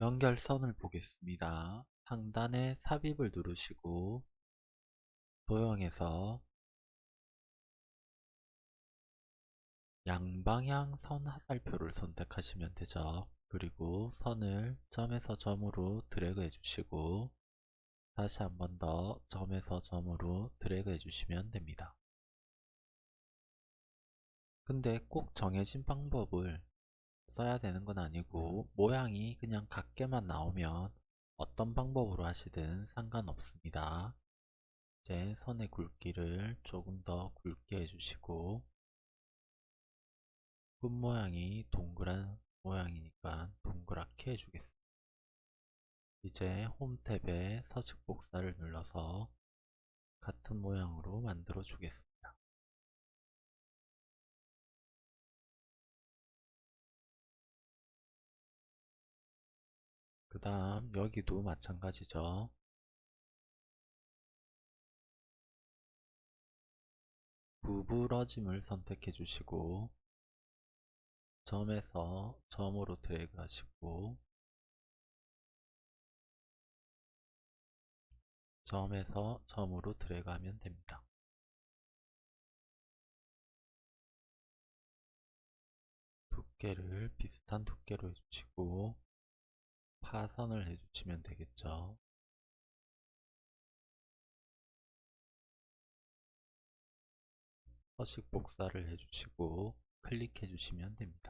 연결선을 보겠습니다. 상단에 삽입을 누르시고 도형에서 양방향 선 화살표를 선택하시면 되죠. 그리고 선을 점에서 점으로 드래그 해주시고 다시 한 번 더 점에서 점으로 드래그 해주시면 됩니다. 근데 꼭 정해진 방법을 써야 되는 건 아니고 모양이 그냥 같게만 나오면 어떤 방법으로 하시든 상관없습니다. 이제 선의 굵기를 조금 더 굵게 해주시고 끝 모양이 동그란 모양이니까 동그랗게 해주겠습니다. 이제 홈 탭에 서식 복사를 눌러서 같은 모양으로 만들어 주겠습니다. 그 다음 여기도 마찬가지죠. 구부러짐을 선택해 주시고 점에서 점으로 드래그 하시고 점에서 점으로 드래그 하면 됩니다. 두께를 비슷한 두께로 해주시고 파선을 해주시면 되겠죠. 서식 복사를 해주시고 클릭해 주시면 됩니다.